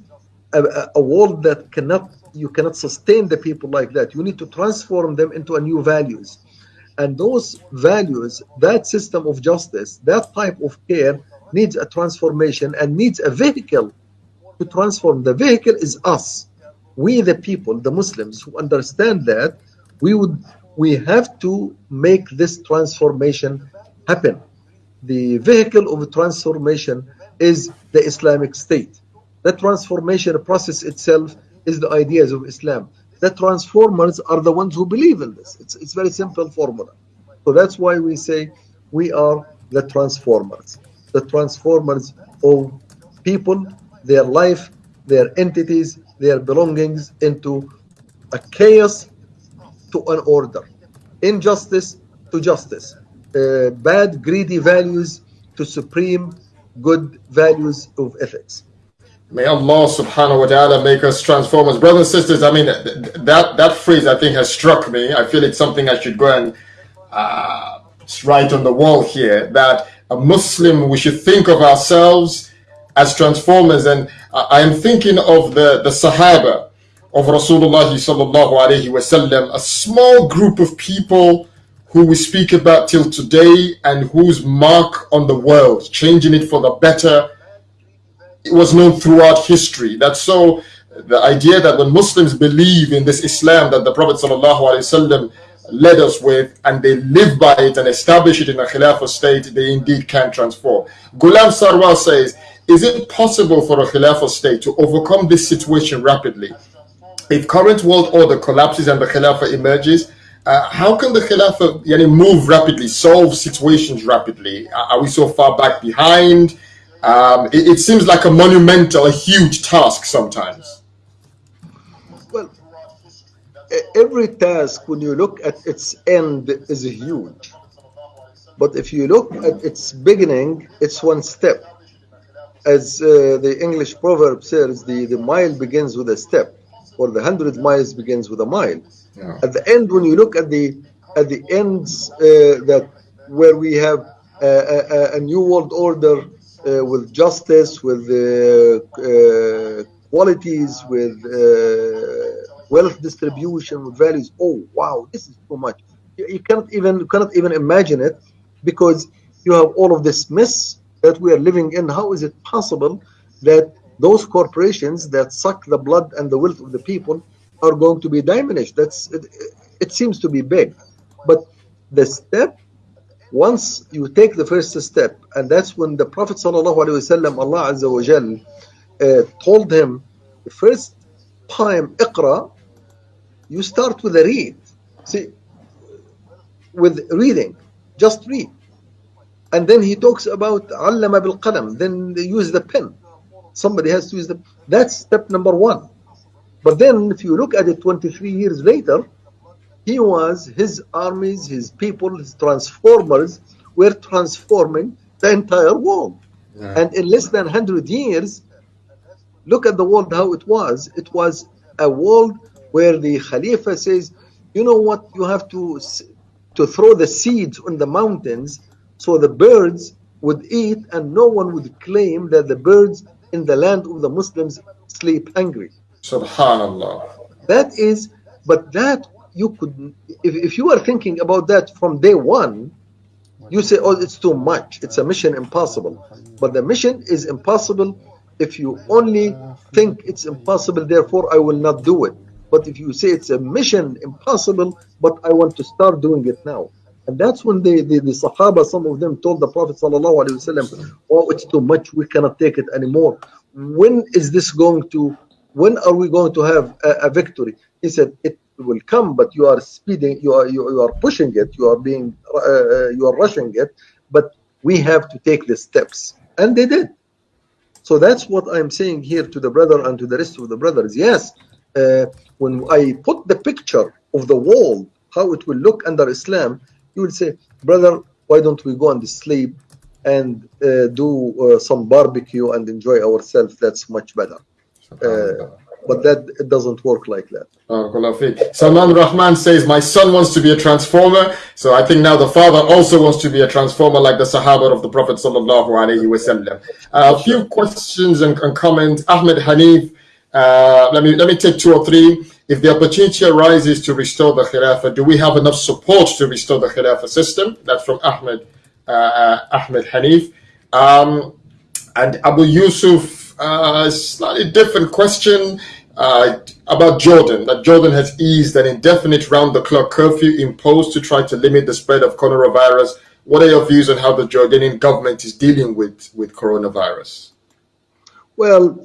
a, a, world that cannot you cannot sustain the people like that. You need to transform them into a new values. And those values, that system of justice, that type of care needs a transformation and needs a vehicle to transform. The vehicle is us we the people, the Muslims who understand that, we would we have to make this transformation happen. The vehicle of transformation is the Islamic State. The transformation process itself is the ideas of Islam. The transformers are the ones who believe in this. It's it's very simple formula. So that's why we say we are the transformers. The transformers of people, their life, their entities, their belongings into a chaos to an order, injustice to justice, uh, bad, greedy values to supreme good values of ethics.
May Allah subhanahu wa ta'ala make us transformers. Brothers and sisters, I mean, that, that phrase I think has struck me. I feel it's something I should go and uh, write on the wall here that a Muslim, we should think of ourselves as transformers. And I am thinking of the, the Sahaba of Rasulullah sallallahu alaihi wasallam, a small group of people who we speak about till today and whose mark on the world, changing it for the better, it was known throughout history. That's so the idea that when Muslims believe in this Islam that the Prophet wasallam led us with and they live by it and establish it in a Khilafah state, they indeed can transform. Ghulam Sarwar says, is it possible for a Khilafah state to overcome this situation rapidly? If current world order collapses and the Khilafah emerges, uh, how can the Khilafah yani, move rapidly, solve situations rapidly? Are we so far back behind? Um, it, it seems like a monumental, a huge task sometimes.
Well, every task, when you look at its end, is huge. But if you look at its beginning, it's one step. As uh, the English proverb says, the, the mile begins with a step, or the hundred miles begins with a mile.
Yeah.
At the end, when you look at the at the ends uh, that where we have a, a, a new world order uh, with justice, with uh, uh, qualities, with uh, wealth distribution, with values. Oh wow, this is too much. You, you cannot even you cannot even imagine it because you have all of this mess that we are living in. How is it possible that those corporations that suck the blood and the wealth of the people are going to be diminished? That's it, it seems to be big, but the step once you take the first step, and that's when the Prophet wasallam, Allah Azza wa Jal, uh, told him the first time Iqra, you start with a read. See, with reading, just read. And then he talks about allama bil qalam, then they use the pen. Somebody has to use the that's step number one. But then if you look at it 23 years later, he was his armies, his people, his transformers were transforming the entire world.
Yeah.
And in less than 100 years, look at the world how it was. It was a world where the Khalifa says, you know what, you have to to throw the seeds on the mountains so the birds would eat and no one would claim that the birds in the land of the Muslims sleep hungry.
Subhanallah.
That is, but that you could, if, if you are thinking about that from day one, you say, oh, it's too much. It's a mission impossible. But the mission is impossible if you only think it's impossible, therefore I will not do it. But if you say it's a mission impossible, but I want to start doing it now. And that's when the, the, the Sahaba, some of them told the Prophet Wasallam, oh, it's too much, we cannot take it anymore. When is this going to, when are we going to have a, a victory? He said, it will come, but you are speeding, you are, you, you are pushing it, you are being, uh, uh, you are rushing it, but we have to take the steps. And they did. So that's what I'm saying here to the brother and to the rest of the brothers. Yes, uh, when I put the picture of the wall, how it will look under Islam, you will say, brother, why don't we go and sleep and uh, do uh, some barbecue and enjoy ourselves? That's much better. Uh, but that it doesn't work like that.
Salman Rahman says, My son wants to be a transformer. So I think now the father also wants to be a transformer like the Sahaba of the Prophet. Sallallahu Alaihi Wasallam. Uh, a few questions and, and comments. Ahmed Hanif, uh, let, me, let me take two or three. If the opportunity arises to restore the Khilafah, do we have enough support to restore the Khilafah system? That's from Ahmed, uh, Ahmed Hanif. Um, and Abu Yusuf, uh, slightly different question uh, about Jordan, that Jordan has eased an indefinite round-the-clock curfew imposed to try to limit the spread of coronavirus. What are your views on how the Jordanian government is dealing with, with coronavirus?
Well,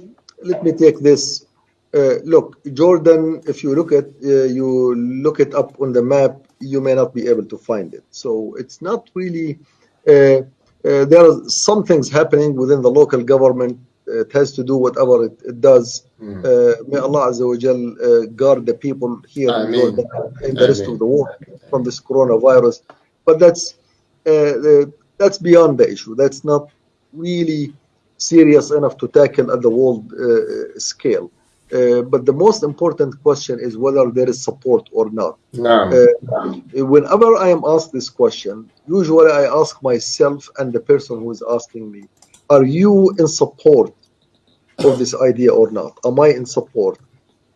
let me take this. Uh, look, Jordan, if you look at uh, you look it up on the map, you may not be able to find it. So it's not really. Uh, uh there are some things happening within the local government. It has to do whatever it, it does.
Mm.
Uh, may Allah Azza wa Jal uh, guard the people here in. Jordan and the rest of the world from this coronavirus. But that's uh, that's beyond the issue. That's not really serious enough to tackle at the world uh, scale. Uh, but the most important question is whether there is support or not.
No.
Uh, whenever I am asked this question, usually I ask myself and the person who is asking me, are you in support of this idea or not? Am I in support?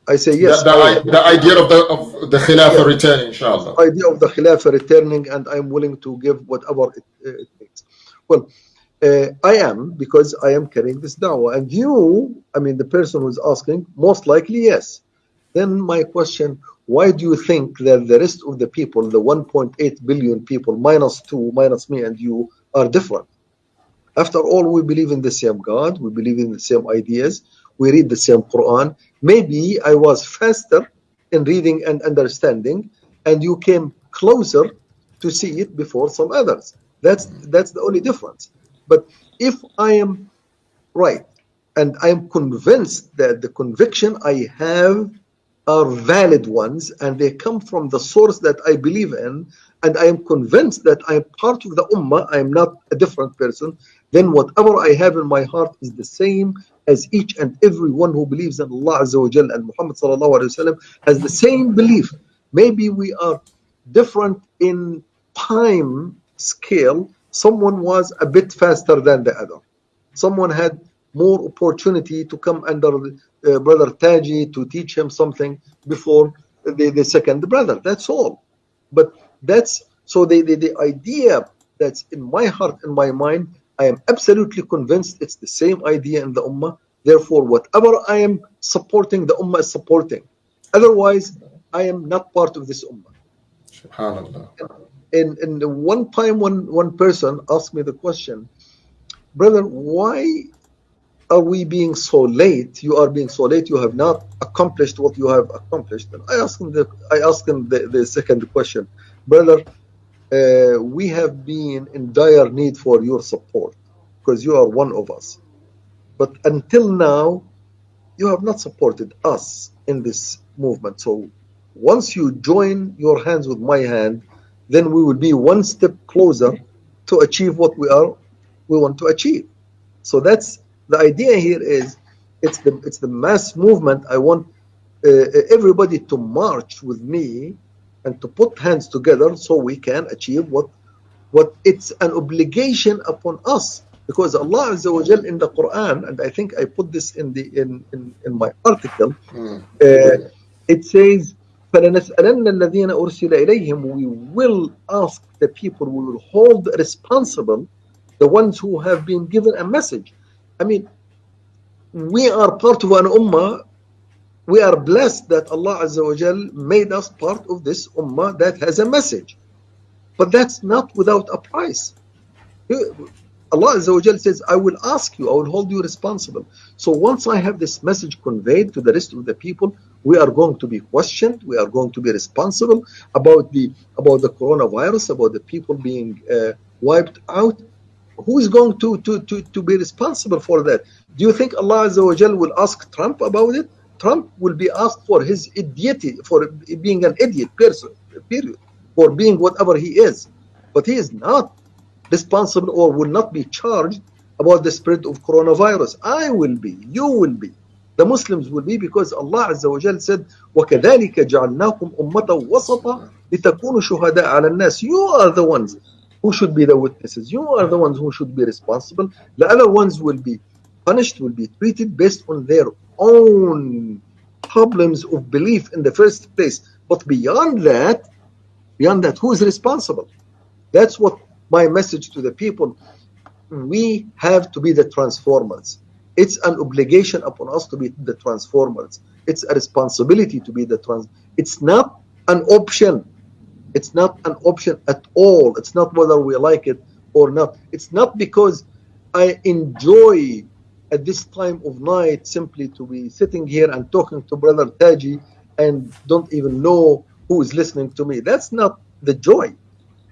I say yes.
The, the, the idea of the of the Khilafah returning, inshallah.
The Idea of the Khilafah returning, and I'm willing to give whatever it, it takes. Well, uh, I am because I am carrying this da'wah, and you, I mean, the person who's asking, most likely yes. Then my question: Why do you think that the rest of the people, the 1.8 billion people, minus two, minus me and you, are different? After all, we believe in the same God, we believe in the same ideas, we read the same Quran. Maybe I was faster in reading and understanding, and you came closer to see it before some others. That's that's the only difference. But if I am right and I am convinced that the conviction I have are valid ones and they come from the source that I believe in, and I am convinced that I am part of the Ummah, I am not a different person, then whatever I have in my heart is the same as each and every one who believes in Allah Azza wa Jal and Muhammad sallallahu alaihi wasallam has the same belief. Maybe we are different in time scale. Someone was a bit faster than the other. Someone had more opportunity to come under uh, brother Taji to teach him something before the, the second brother. That's all. But that's so the, the, the idea that's in my heart and my mind I am absolutely convinced it's the same idea in the Ummah. Therefore, whatever I am supporting, the Ummah is supporting. Otherwise, I am not part of this Ummah.
SubhanAllah.
And, and one time, one, one person asked me the question, Brother, why are we being so late? You are being so late. You have not accomplished what you have accomplished. And I asked him the, I asked him the, the second question, Brother, uh, we have been in dire need for your support because you are one of us. But until now, you have not supported us in this movement. So once you join your hands with my hand, then we will be one step closer to achieve what we are we want to achieve. So that's the idea here is it's the it's the mass movement. I want uh, everybody to march with me and to put hands together so we can achieve what what it's an obligation upon us because Allah Azza wa Jal in the Quran and I think I put this in the in in, in my article mm. uh, it says فلنسألن الذين أرسل إليهم we will ask the people we will hold responsible the ones who have been given a message I mean we are part of an ummah we are blessed that Allah Azza wa Jal made us part of this ummah that has a message. But that's not without a price. Allah Azza wa Jal says, I will ask you, I will hold you responsible. So once I have this message conveyed to the rest of the people, we are going to be questioned, we are going to be responsible about the about the coronavirus, about the people being uh, wiped out. Who is going to, to, to, to be responsible for that? Do you think Allah Azza wa Jal will ask Trump about it? Trump will be asked for his idiot, for being an idiot person, period, for being whatever he is. But he is not responsible or will not be charged about the spread of coronavirus. I will be, you will be, the Muslims will be because Allah Azza wa Jal said, وَكَذَلِكَ جَعَلْنَاكُمْ أُمَّةً وَسَطًا لِتَكُونُوا شُهَدَاءَ عَلَى النَّاسِ You are the ones who should be the witnesses. You are the ones who should be responsible. The other ones will be punished, will be treated based on their own problems of belief in the first place. But beyond that, beyond that, who is responsible? That's what my message to the people. We have to be the transformers. It's an obligation upon us to be the transformers. It's a responsibility to be the trans. It's not an option. It's not an option at all. It's not whether we like it or not. It's not because I enjoy at this time of night simply to be sitting here and talking to Brother Taji and don't even know who is listening to me. That's not the joy.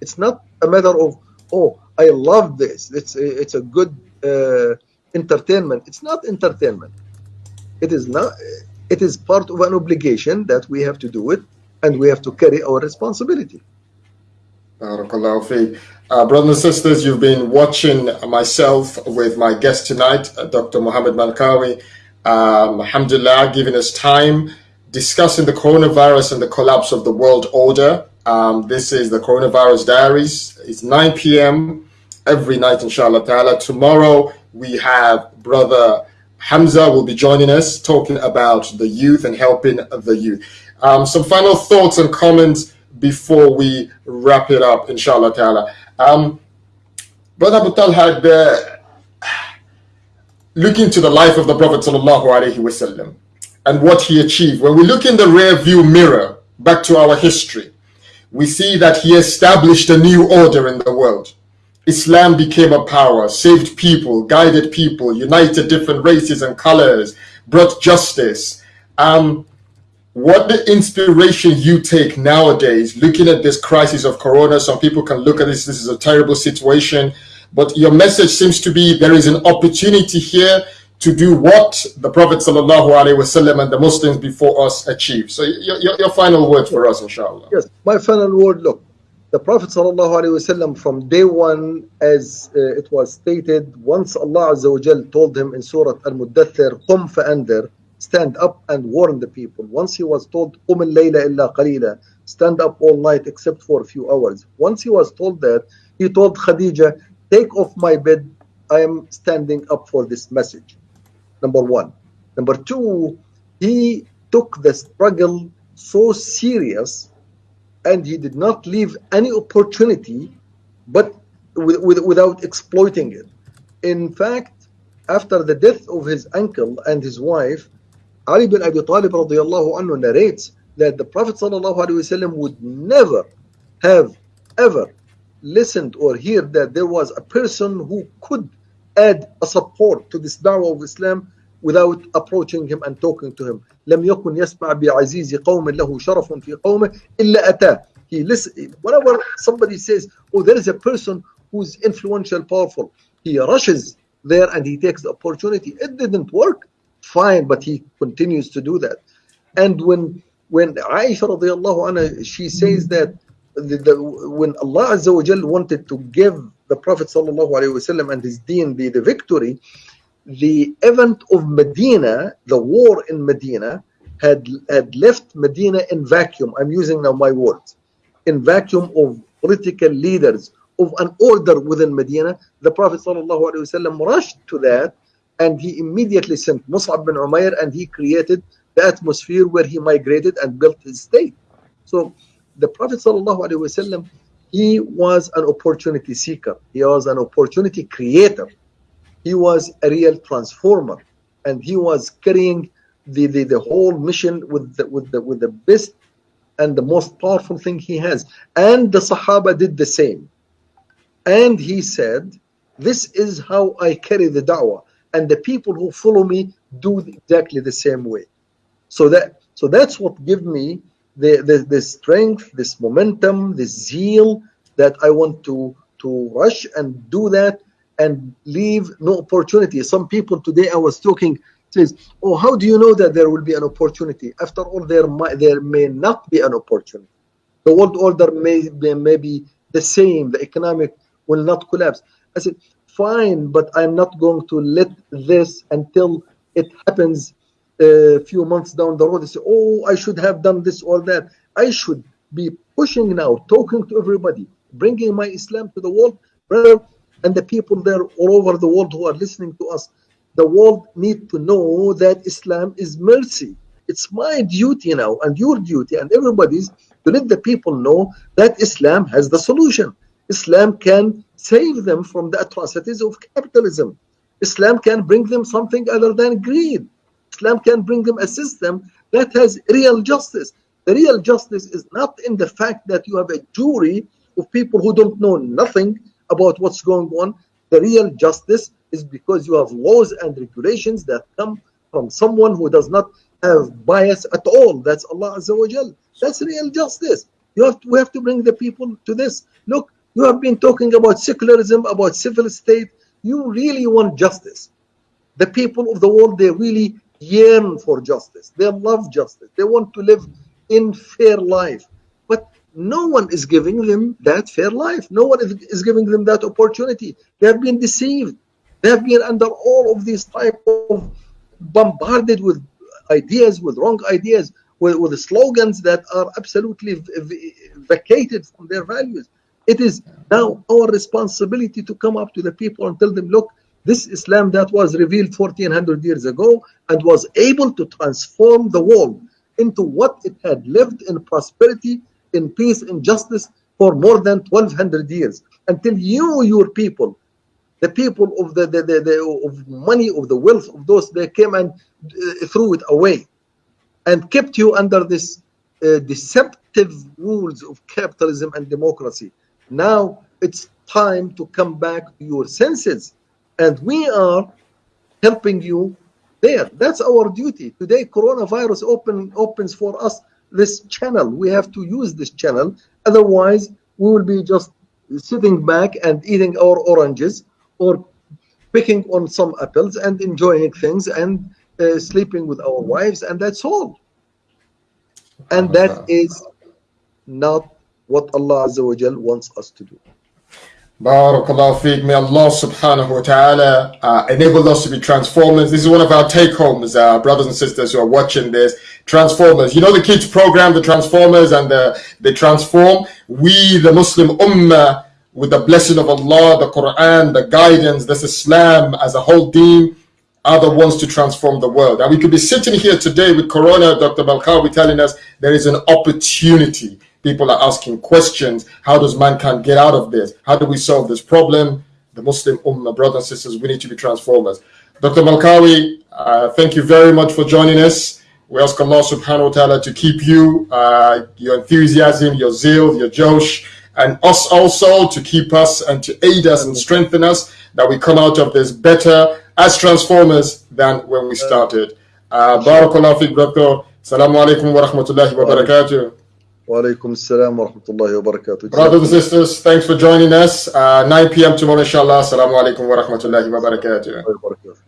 It's not a matter of, oh, I love this. It's a, it's a good uh, entertainment. It's not entertainment. It is not. It is part of an obligation that we have to do it, and we have to carry our responsibility.
Uh, brothers and sisters, you've been watching myself with my guest tonight, uh, Dr. Muhammad Malkawi. Um, alhamdulillah, giving us time discussing the coronavirus and the collapse of the world order. Um, this is the Coronavirus Diaries. It's 9 p.m. every night, inshallah ta'ala. Tomorrow, we have Brother Hamza will be joining us talking about the youth and helping the youth. Um, some final thoughts and comments before we wrap it up, inshallah ta'ala. Um, Brother Abu had uh, looking to the life of the Prophet sallallahu alaihi wasallam and what he achieved. When we look in the rear view mirror back to our history, we see that he established a new order in the world. Islam became a power, saved people, guided people, united different races and colors, brought justice. Um, what the inspiration you take nowadays, looking at this crisis of corona, some people can look at this, this is a terrible situation, but your message seems to be there is an opportunity here to do what the Prophet wasallam and the Muslims before us achieved. So your, your, your final word for us, inshallah.
Yes, my final word, look, the Prophet ﷺ from day one, as uh, it was stated, once Allah Azza wa Jal told him in Surah Al-Muddathir, قُمْ فَأَنذِرْ Stand up and warn the people. Once he was told, قُمِ اللَّيْلَ إِلَّا قَلِيلًا Stand up all night except for a few hours. Once he was told that, he told Khadija, take off my bed, I am standing up for this message. Number one. Number two, he took the struggle so serious and he did not leave any opportunity but with, with, without exploiting it. In fact, after the death of his uncle and his wife, Ali bin Abi Talib radiallahu anhu narrates that the Prophet sallallahu would never have ever listened or heard that there was a person who could add a support to this da'wah of Islam without approaching him and talking to him. لم يكن يسمع بعزيز قوم له شرف في قومه إلا أتاه. He listen, whenever somebody says, oh, there is a person who's influential, powerful, he rushes there and he takes the opportunity. It didn't work, fine, but he continues to do that. And when when Aisha radiallahu anha, she says that the, the, when Allah Azza wa wanted to give the Prophet sallallahu alaihi wasallam and his deen the, the victory, the event of Medina, the war in Medina, had, had left Medina in vacuum. I'm using now my words. In vacuum of political leaders, of an order within Medina. The Prophet ﷺ rushed to that and he immediately sent Mus'ab bin Umair and he created the atmosphere where he migrated and built his state. So the Prophet ﷺ, he was an opportunity seeker. He was an opportunity creator. He was a real transformer. And he was carrying the, the, the whole mission with the, with the with the best and the most powerful thing he has. And the sahaba did the same. And he said this is how i carry the da'wah. And the people who follow me do exactly the same way. So that so that's what give me the, the the strength this momentum this zeal that i want to to rush and do that and leave no opportunity. Some people today I was talking says, "Oh, how do you know that there will be an opportunity? After all, there might, there may not be an opportunity. The world order may be, may be the same. The economic will not collapse." I said, "Fine, but I'm not going to let this until it happens a few months down the road. They say, "Oh, I should have done this or that." I should be pushing now, talking to everybody, bringing my Islam to the world, brother and the people there all over the world who are listening to us the world need to know that islam is mercy it's my duty now and your duty and everybody's to let the people know that islam has the solution islam can save them from the atrocities of capitalism islam can bring them something other than greed islam can bring them a system that has real justice the real justice is not in the fact that you have a jury of people who don't know nothing about what's going on. The real justice is because you have laws and regulations that come from someone who does not have bias at all. That's Allah Azza wa Jal. That's real justice. You have to, we have to bring the people to this. Look, you have been talking about secularism, about civil state. You really want justice. The people of the world, they really yearn for justice. They love justice. They want to live in fair life But no one is giving them that fair life. No one is giving them that opportunity. They have been deceived. They have been under all of these type of bombarded with ideas, with wrong ideas, with, with slogans that are absolutely vacated from their values. It is now our responsibility to come up to the people and tell them, look, This Islam that was revealed 1400 years ago and was able to transform the world into what it had lived in prosperity, in peace, in justice for more than 1200 years until you, your people, the people of the, the, the, the of money, of the wealth of those, they came and uh, threw it away and kept you under this uh, deceptive rules of capitalism and democracy. Now it's time to come back to your senses and we are helping you there. That's our duty. Today, coronavirus open, opens for us this channel. We have to use this channel. Otherwise, we will be just sitting back and eating our oranges or picking on some apples and enjoying things and uh, sleeping with our wives, and that's all. And that is not what Allah Azza wa Jal wants us to do.
Barakallahu feek. May Allah subhanahu wa ta'ala uh, enable us to be transformers. This is one of our take homes, uh, brothers and sisters who are watching this. Transformers. You know the kids program, the Transformers and the, they transform. We, the Muslim Ummah, with the blessing of Allah, the Quran, the guidance, this Islam as a whole deen, are the ones to transform the world. And we could be sitting here today with Corona, Dr. Malkawi telling us there is an opportunity People are asking questions. How does mankind get out of this? How do we solve this problem? The Muslim Ummah, brothers and sisters, we need to be transformers. Dr. Malkawi, uh, thank you very much for joining us. We ask Allah subhanahu wa ta'ala to keep you, uh, your enthusiasm, your zeal, your josh, and us also to keep us and to aid us and strengthen us that we come out of this better as transformers than when we started. Uh, Barakallahu Dr. Assalamu alaikum wa rahmatullahi wa barakatuh.
Walaikum assalam wa rahmatullahi wa barakatuh.
Brothers and sisters, thanks for joining us. Uh, 9 p.m. tomorrow, inshallah. Assalamu alaikum wa rahmatullahi wa barakatuh.